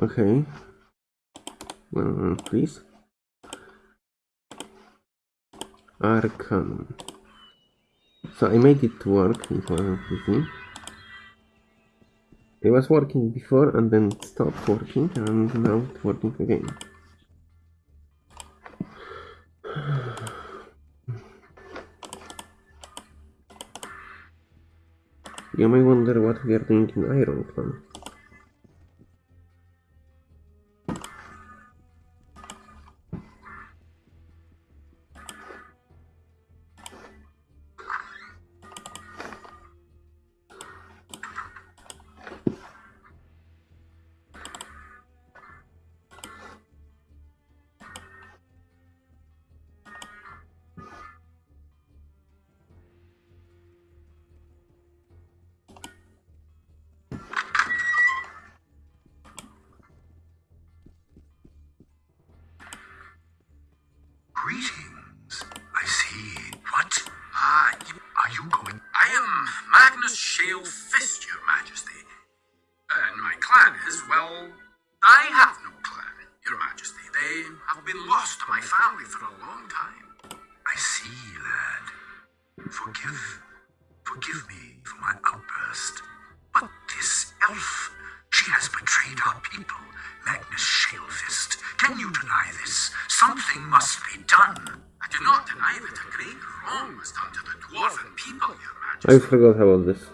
Okay. One moment, please. Arcanum. So I made it work, easy. It was working before and then stopped working and now it's working again. You may wonder what we are doing in Iron. Shalefist, Your Majesty. And my clan is, well, I have no clan, Your Majesty. They have been lost to my family for a long time. I see, lad. Forgive. Forgive me for my outburst. But this elf, she has betrayed our people, Magnus Shalefist. Can you deny this? Something must be done. I do not deny that a great wrong was done to the dwarven people, Your Majesty. I forgot about this.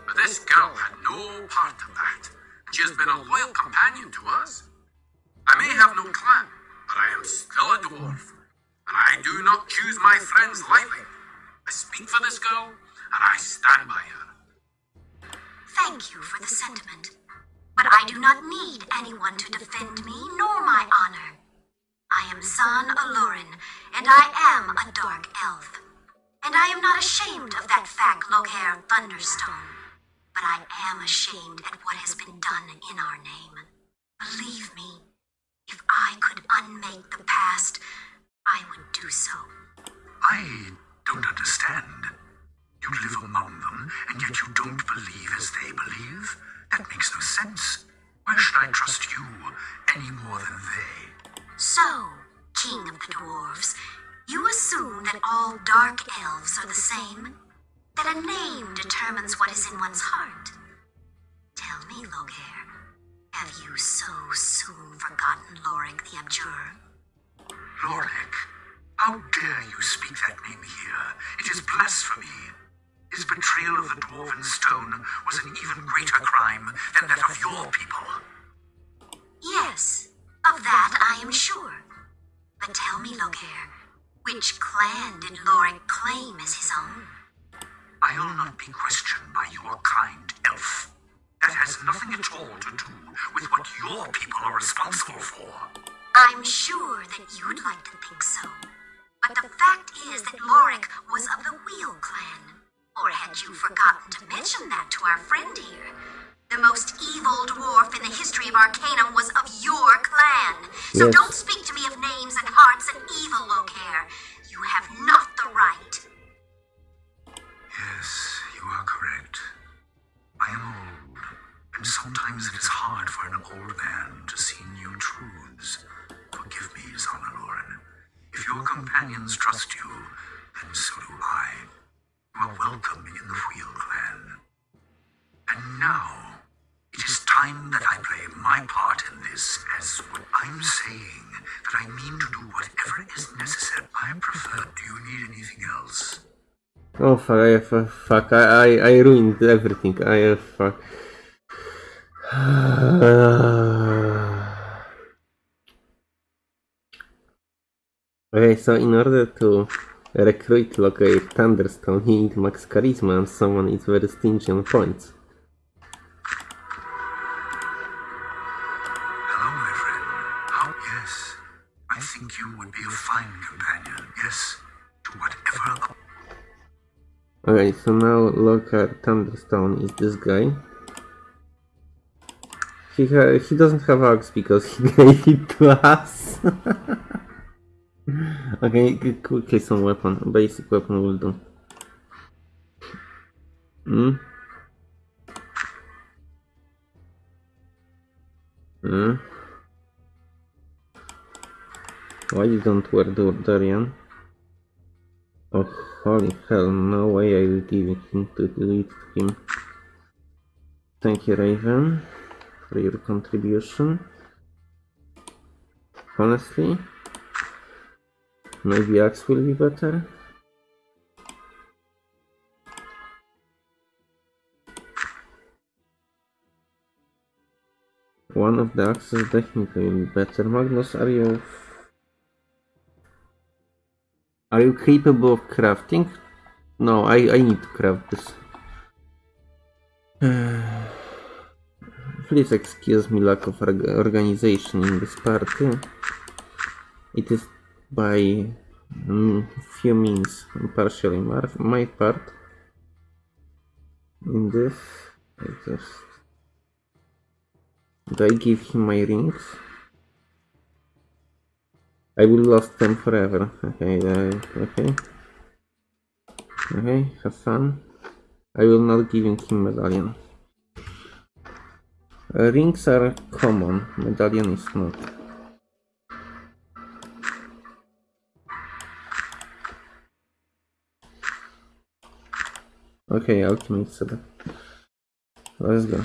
Am a dark elf. And I am not ashamed of that fact, Loghaire Thunderstone. But I am ashamed at what has been done in our name. Believe me, if I could unmake the past, I would do so. I don't understand. You live among them, and yet you don't believe as they believe? That makes no sense. Why should I trust you any more than they? So, King of the Dwarves, you assume that all dark elves are the same? That a name determines what is in one's heart? Tell me, Loghaire, have you so soon forgotten Lorik the Abjurer? Lorik, how dare you speak that name here? It is blasphemy. His betrayal of the Dwarven Stone was an even greater crime than that of your people. Yes, of that I am sure. But tell me, Loghaire, which clan did Lorik claim as his own? I'll not be questioned by your kind elf. That has nothing at all to do with what your people are responsible for. I'm sure that you'd like to think so. But the fact is that Lorik was of the Wheel clan. Or had you forgotten to mention that to our friend here? The most evil dwarf in the history of Arcanum was of your clan. So Yes. don't speak to me of names and hearts and evil, Loghaire. You have not the right. Yes, you are correct. I am old, and sometimes it is hard for an old man to see new truths. Forgive me, Zonaloran. If your companions trust you, then so do I. You are welcome in the Wheel Clan. And now, it is time that I play my part in this as what I'm saying, that I mean to do whatever is necessary. I prefer, do you need anything else? Oh fuck, I have, fuck, I, I, I ruined everything. I have, fuck. okay, so in order to recruit Locate Thunderstone, you need max charisma and someone is very stingy on points. Okay, so now Lockhart Thunderstone is this guy. He he doesn't have axe because he gave it to us. okay, quickly some weapon, basic weapon will do. Hmm. Hmm. Why you don't wear Dorian? Oh, holy hell, no way I will give him to delete him. Thank you, Raven, for your contribution. Honestly, maybe Axe will be better. One of the axes definitely will be better. Magnus, are you are you capable of crafting? No, I, I need to craft this. Please excuse me lack of organization in this party. It is by mm, few means partially my part. In this, I just do I give him my rings? I will lost them forever. Okay, uh, okay. Okay, have fun. I will not give him medallion. Uh, rings are common, medallion is not. Okay, ultimate setup. Let's go.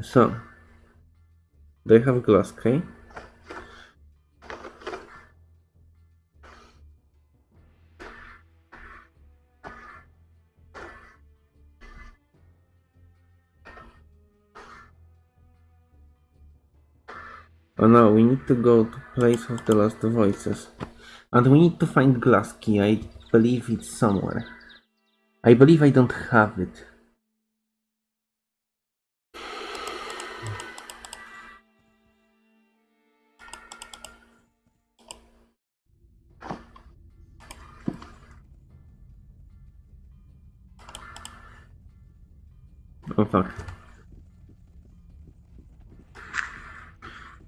So, they have a glass, okay? Oh no, we need to go to place of the last voices. And we need to find glass key. I believe it's somewhere. I believe I don't have it. Fuck.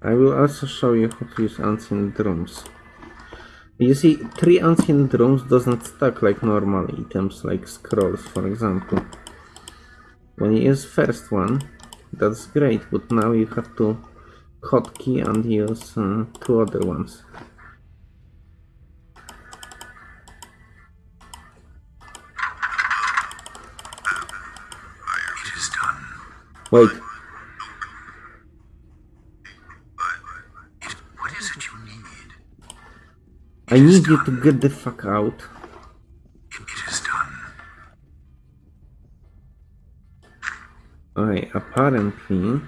I will also show you how to use ancient drums. You see, three ancient drums doesn't stack like normal items, like scrolls, for example. When you use first one, that's great, but now you have to hotkey and use uh, two other ones. Wait, what is it you need? I need you to get the fuck out. It, it is done. Okay, apparently...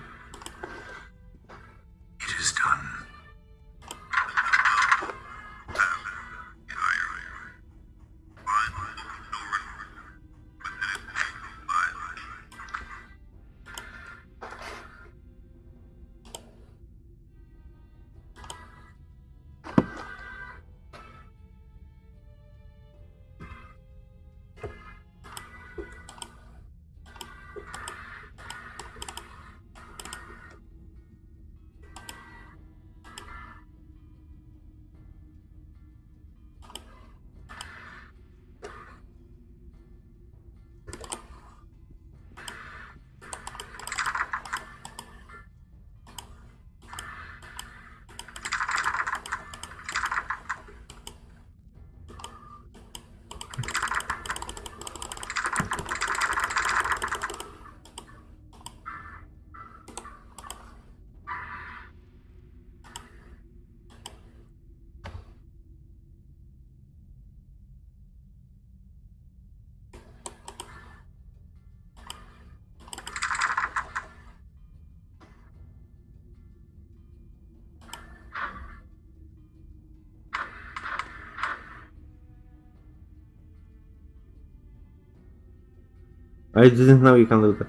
I didn't know you can do that.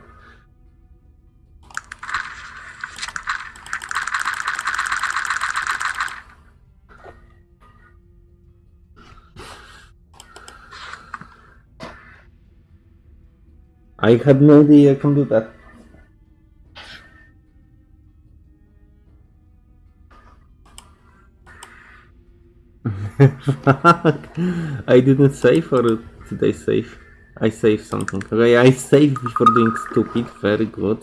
I had no idea I can do that. I didn't save or did I save? I saved something. Okay, I saved before doing stupid. Very good.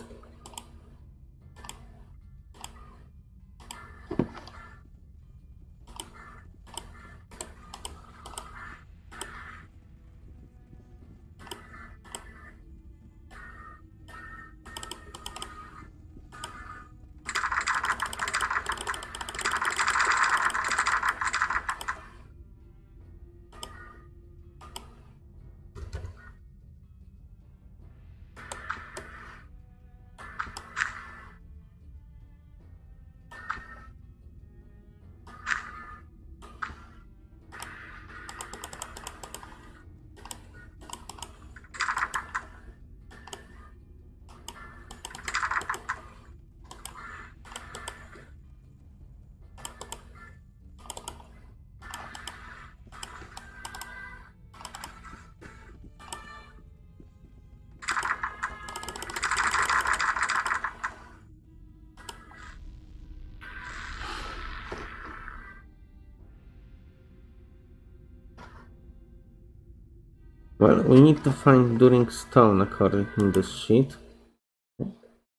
Well, we need to find During Stone according to this sheet.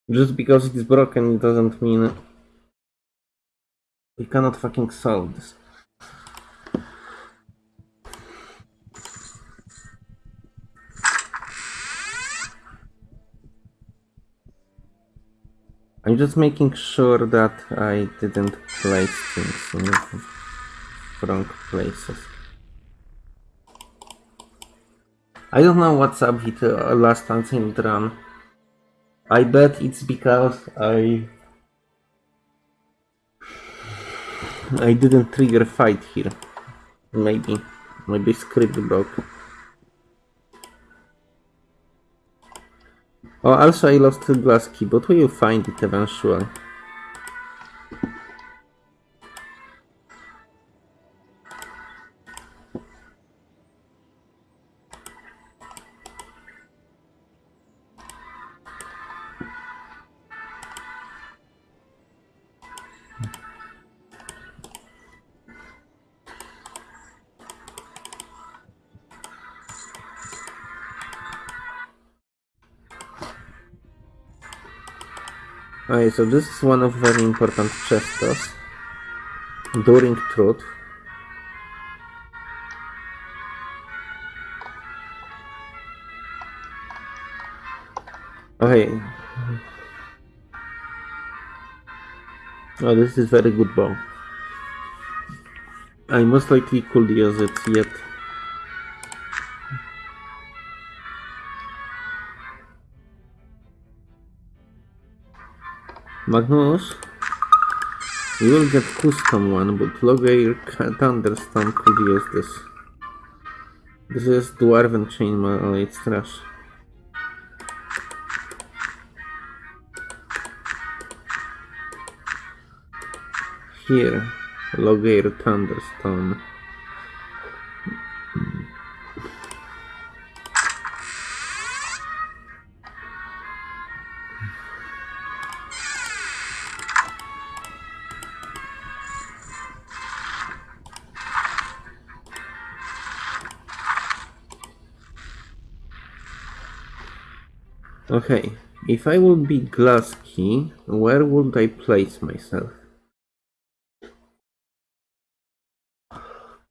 Just because it is broken it doesn't mean we cannot fucking solve this. I'm just making sure that I didn't place things in wrong places. I don't know what's up with uh, last unsealed run. I bet it's because I I didn't trigger fight here. Maybe. Maybe script broke. Oh, also I lost the glass key, but we will find it eventually. Okay, so this is one of very important chestos during truth. Okay. Oh, this is very good bow. I most likely could use it yet. Magnus, you will get custom one, but Loghaire Thunderstone could use this. This is Dwarven Chainmail, it's trash. Here, Loghaire Thunderstone. Okay, if I would be glass key, where would I place myself?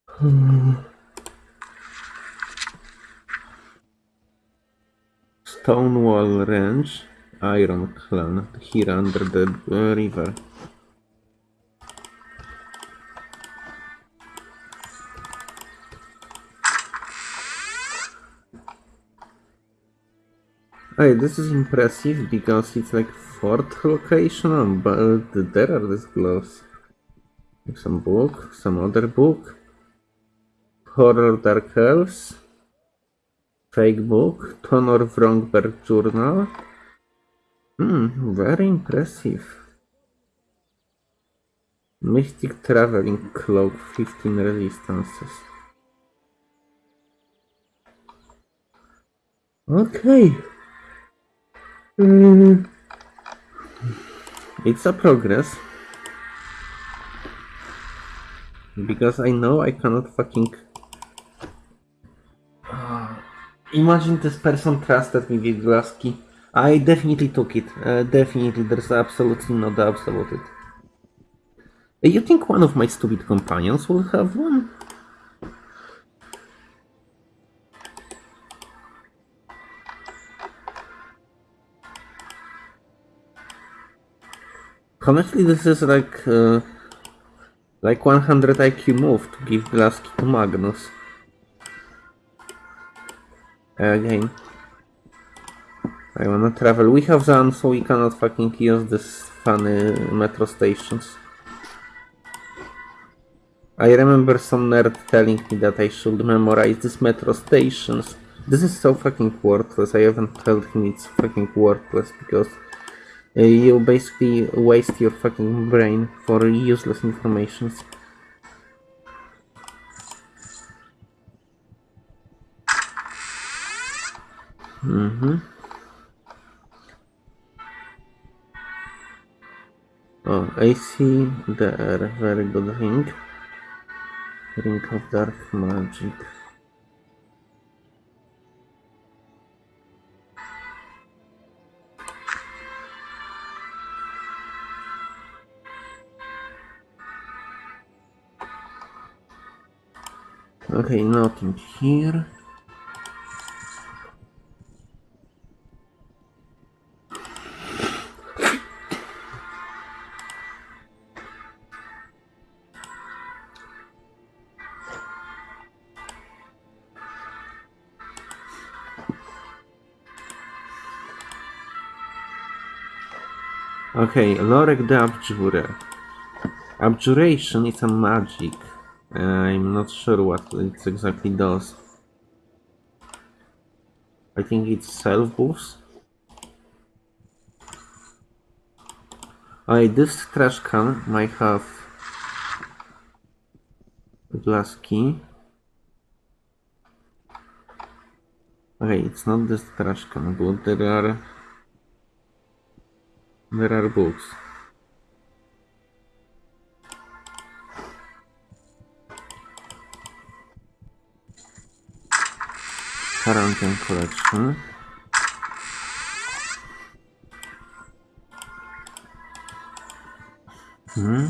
Hmm. Stonewall Ranch, Iron Clan, here under the river. Hey, this is impressive because it's like fourth location, but there are these gloves. Some book, some other book. Horror Dark Elves. Fake book. Tonor Vrongberg Journal. Hmm, very impressive. Mystic Traveling Cloak, 15 resistances. Okay. Mm. It's a progress. Because I know I cannot fucking... Uh, imagine this person trusted me with glass key. I definitely took it. Uh, definitely, there's absolutely no doubt about it. Uh, You think one of my stupid companions will have one? Honestly, this is like uh, like 100 IQ move to give glass to Magnus. Again. I wanna travel. We have Zan, so we cannot fucking use this funny metro stations. I remember some nerd telling me that I should memorize these metro stations. This is so fucking worthless. I haven't told him it's fucking worthless because you basically waste your fucking brain for useless information. Mm-hmm. Oh, I see there. Very good ring. Ring of Dark Magic. Okay, nothing here. Okay, Lorek the Abjurer. Abjuration is a magic. I'm not sure what it exactly does. I think it's self boost. I this trash can might have a glass key. Okay, it's not this trash can, but there are there are books. Quarantine collection. Hmm.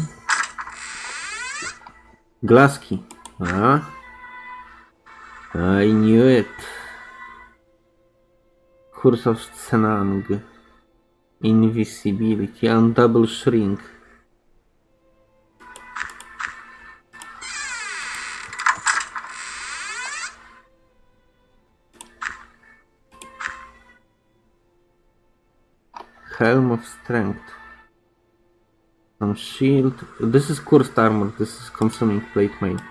Glass key. Ah. I knew it. Curse of Senang. Invisibility and double shrink. Helm of Strength. Some shield. This is cursed armor. This is consuming plate main.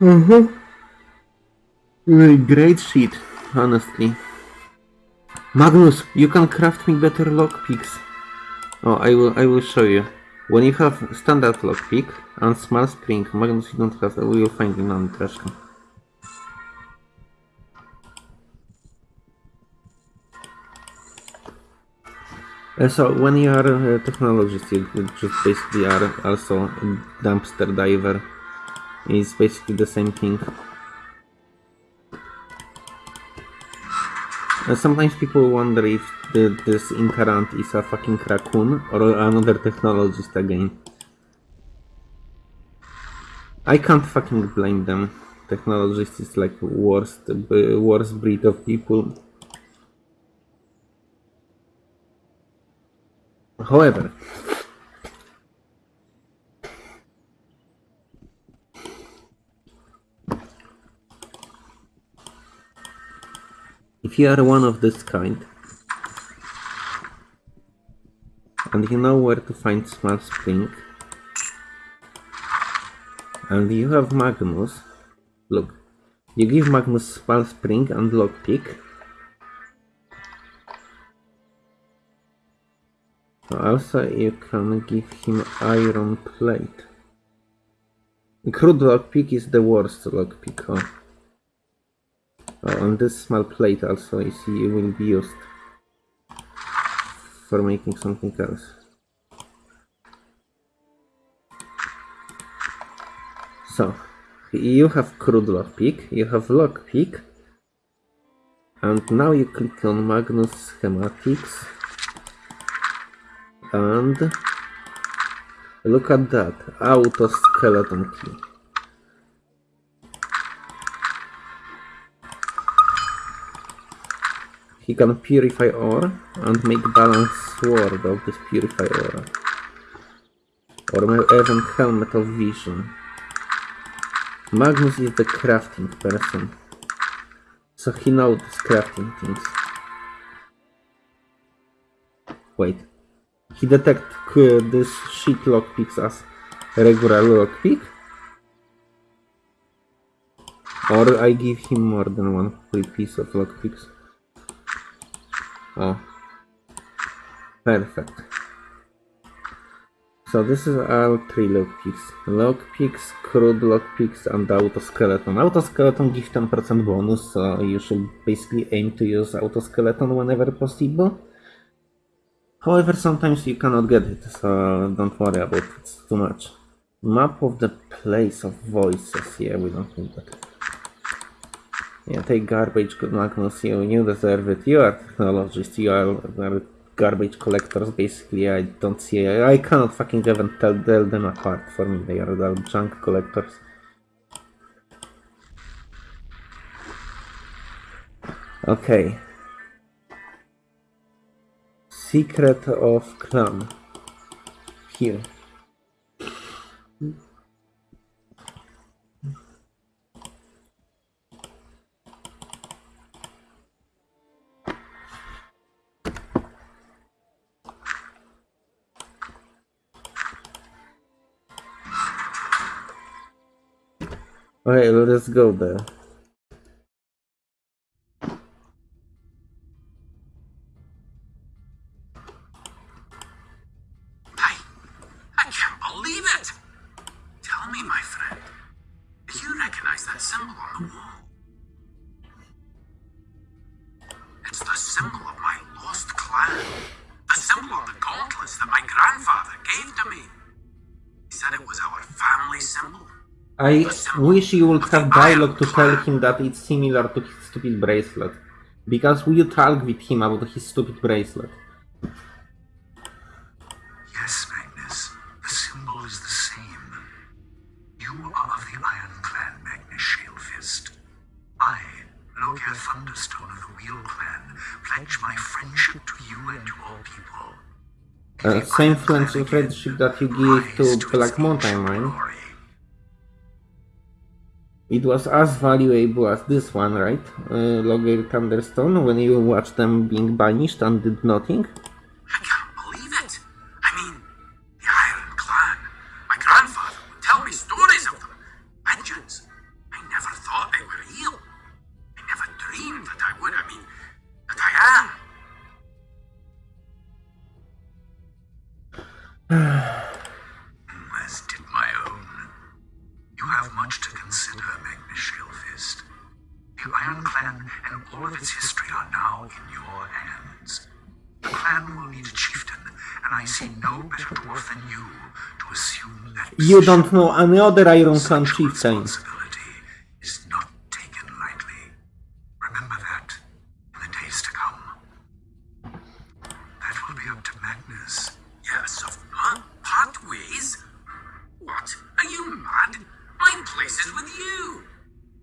Mm-hmm. Great sheet, honestly. Magnus, you can craft me better lockpicks. Oh, I will. I will show you. When you have standard lockpick and small spring, Magnus, you don't have. Will find trash can. Uh, So when you are a technologist, you just basically are also a dumpster diver. It's basically the same thing. Uh, sometimes people wonder if this Incarant is a fucking raccoon or another technologist again. I can't fucking blame them. Technologist is like worst, worst breed of people. However, if you are one of this kind, and you know where to find small spring, and you have Magnus, look, you give Magnus small spring and lockpick, Also, you can give him iron plate. Crude lockpick is the worst lockpick. Oh. oh, and this small plate also is will be used for making something else. So, you have crude lockpick, you have Lock lockpick, and now you click on Magnus schematics and look at that auto skeleton key he can purify ore and make balance sword of this purify ore or may even helmet of vision. Magnus is the crafting person. So he knows crafting things. Wait. He detect this shit lockpicks as regular lockpick? Or I give him more than one free piece of lockpicks? Oh. Perfect. So this is all three lockpicks. Lockpicks, crude lockpicks and autoskeleton. Autoskeleton gives 10% bonus, so you should basically aim to use autoskeleton whenever possible. However, sometimes you cannot get it, so don't worry about it too much. Map of the place of voices. Yeah, we don't need that. Yeah, take garbage, Magnus. You, you deserve it. You are technologist. You are, garbage collectors, basically. I don't see. I cannot fucking even tell, tell them apart. For me, they are the junk collectors. Okay. Secret of Clan. Here. Okay, let's go there. Wish you would have dialogue to tell him that it's similar to his stupid bracelet. Because we talk with him about his stupid bracelet. Yes, Magnus. The symbol is the same. You are of the Iron Clan, Magnus Shalefist. I, Loghaire Thunderstone of the Wheel Clan, pledge my friendship to you and to all people. Uh, same friendship, that you give to Black Mountain glory. It was as valuable as this one, right? Uh, Logger Thunderstone, when you watch them being banished and did nothing?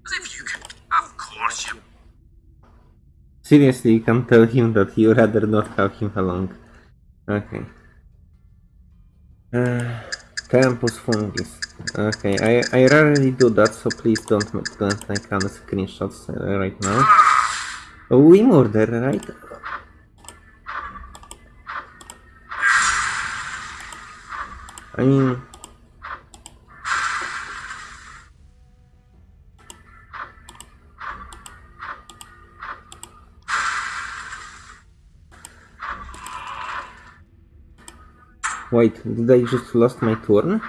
As if you can. Of course you. Seriously, you can tell him that you rather not have him along. Okay. Uh, Campus Fungis. Okay, I, I rarely do that, so please don't, don't make any screenshots uh, right now. Oh, we murder, right? I mean... Wait, did I just lost my turn?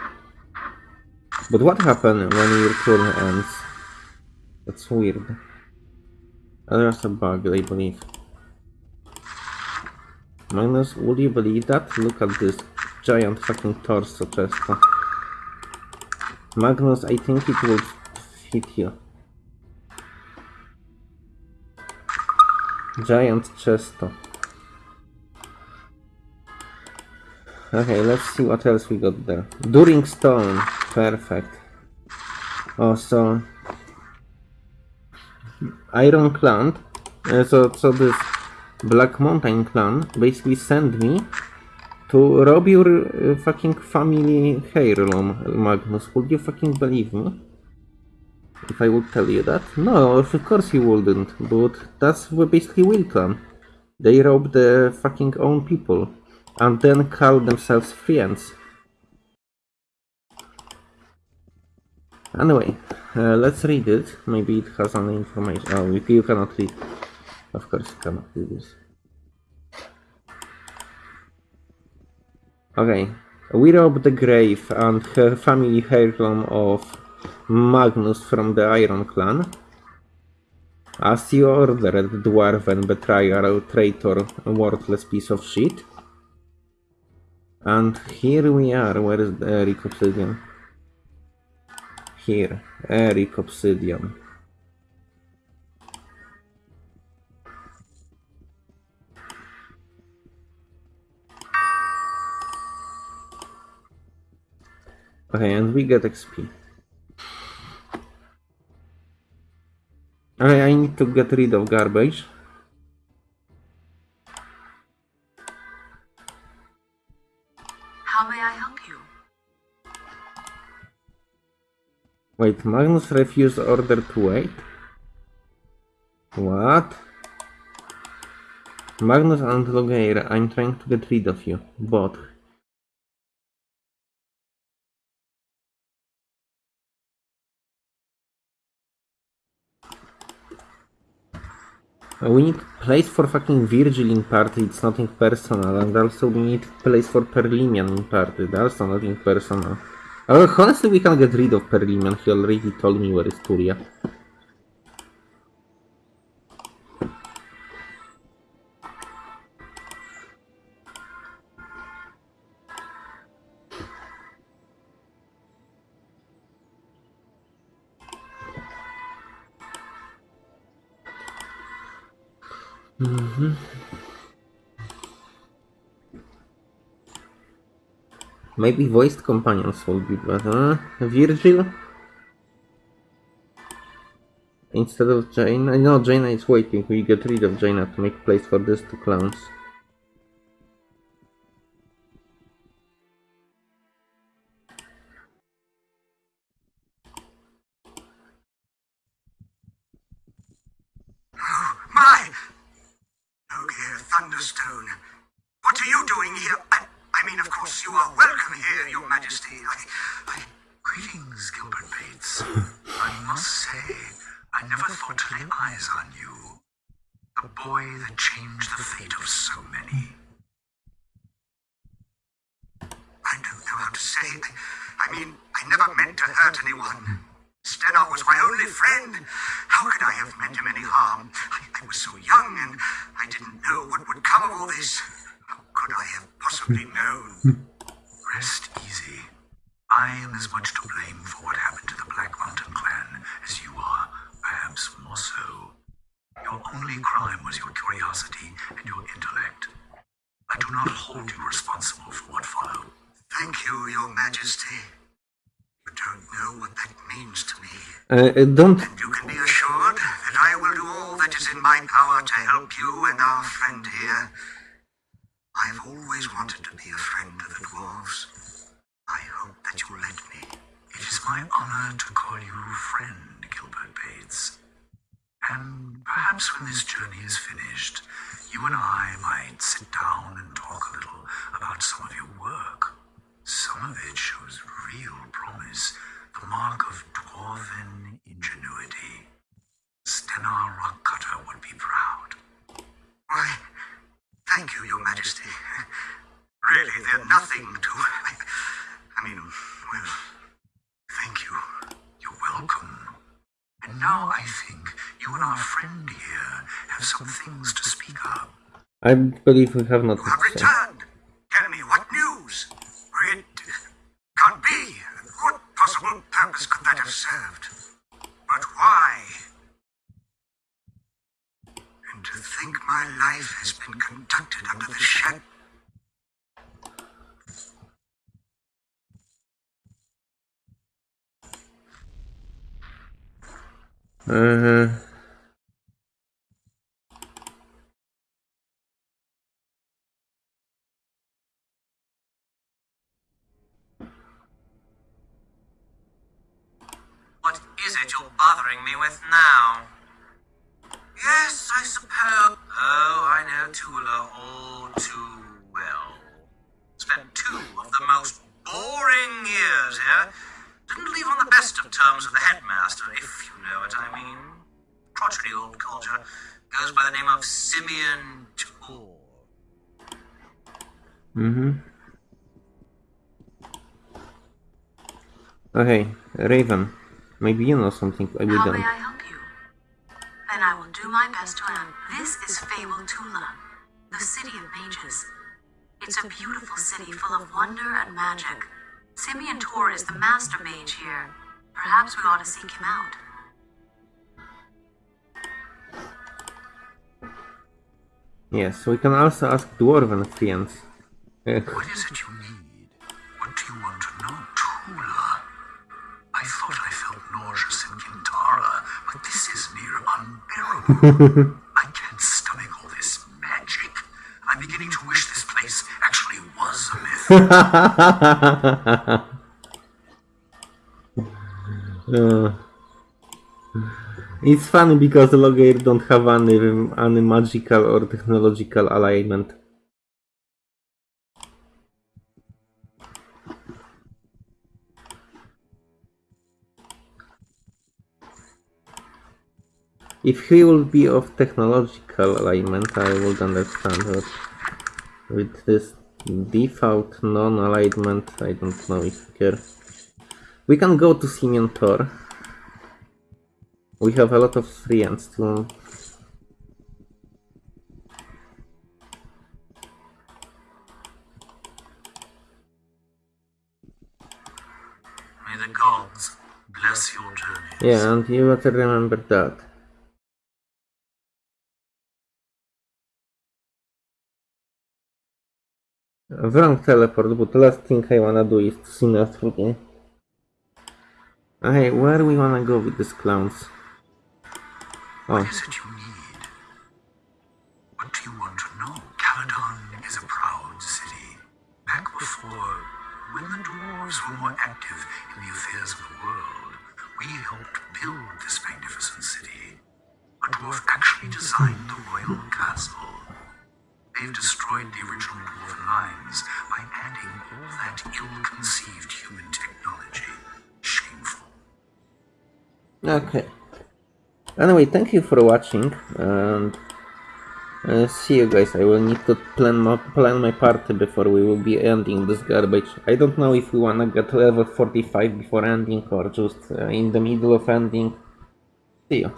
But what happened when your turn ends? That's weird. There's a bug, I believe. Magnus, would you believe that? Look at this giant fucking torso chest. Magnus, I think it will fit you. Giant chest. Okay, let's see what else we got there. During Stone. Perfect. Also, so... Iron Clan. Uh, so, so this Black Mountain Clan basically sent me to rob your uh, fucking family heirloom, Magnus. Would you fucking believe me? If I would tell you that? No, of course you wouldn't. But that's basically Will Clan. They rob the fucking own people and then call themselves friends. Anyway, uh, let's read it. Maybe it has any information. Oh, if you cannot read. Of course you cannot read this. Okay. We robbed the grave and her family heirloom of Magnus from the Iron Clan. As you ordered, dwarven betrayer, traitor, worthless piece of shit. And here we are. Where is the Eric Obsidian? Here. Eric Obsidian. Okay, and we get XP. Okay, I need to get rid of garbage. Wait, Magnus refused order to wait? What? Magnus and Loghaire, I'm trying to get rid of you. Both. Uh, We need place for fucking Virgil in party, it's nothing personal, and also we need place for Perlimian in party, that's nothing personal. Uh, honestly, we can get rid of Perlimian, he already told me where is Turia. Maybe voiced companions will be better. Virgil? Instead of Jayna? No, Jayna is waiting. We get rid of Jayna to make place for these two clowns. The boy that changed the fate of so many. I don't know how to say. I, I mean, I never meant to hurt anyone. Stena was my only friend. How could I have meant him any harm? I, I was so young and I didn't know what would come of all this. How could I have possibly known? Rest easy. I am as much to blame for what happened to the Black Mountain clan as you are, perhaps more so. Your only crime was your curiosity and your intellect. I do not hold you responsible for what followed. Thank you, Your Majesty. You don't know what that means to me. Uh, uh, don't. And you can be assured that I will do all that is in my power to help you and our friend here. I've always wanted to be a friend of the dwarves. I hope that you'll let me. It is my honor to call you friend, Gilbert Bates. And perhaps when this journey is finished, you and I might sit down and talk a little about some of your work. Some of it shows real promise, the mark of dwarven ingenuity. Stenar Rockcutter would be proud. Why, thank you, Your Majesty. Really, they're nothing to. I, I mean, well, thank you. You're welcome. And now I think you and our friend here have some things to speak of. I believe we have nothing to say. returned. Tell me what news? It can't be. What possible purpose could that have served? But why? And to think my life has been conducted under the shadow. Uh, What is it you're bothering me with now? Yes, I suppose. Oh, I know Tulla all too well. Spent two of the most boring years here. Didn't leave on the best of terms with the headmaster, if you know what I mean. Crotchety old culture. Goes by the name of Simeon Tor. mm-hmm. Okay, Raven. Maybe you know something I we How don't. may I help you? Then I will do my best to help. This is Fable Tulla, the city of mages. It's a beautiful city full of wonder and magic. Simeon Tor is the master mage here. Perhaps we ought to seek him out. Yes, we can also ask Dwarven friends. Uh, What is it you need? What do you want to know? Tulla. I thought I shivers and Qintarra, but this is near unbearable. I can't stomach all this magic. I'm beginning to wish this place actually was a myth. uh, it's funny because Loghaire don't have any, any magical or technological alignment. If he will be of technological alignment, I would understand it. With this default non-alignment, I don't know if I care. We can go to Simeon Tor. We have a lot of friends too. May the gods bless your journey. Yeah, and you better remember that. Wrong teleport, but the last thing I wanna do is to see Nastrugi. Hey, where we wanna go with these clowns? Oh. What Oh, is it you need? What do you want to know? Caladon is a proud city. Back before, when the dwarves were more active in the affairs of the world, we helped build this magnificent city. A dwarf actually designed the royal castle. They've destroyed the original dwarven lines by adding all that ill-conceived human technology. Shameful. okay. Anyway, thank you for watching, and uh, see you guys. I will need to plan my, plan my party before we will be ending this garbage. I don't know if we wanna get level 45 before ending or just uh, in the middle of ending. See you.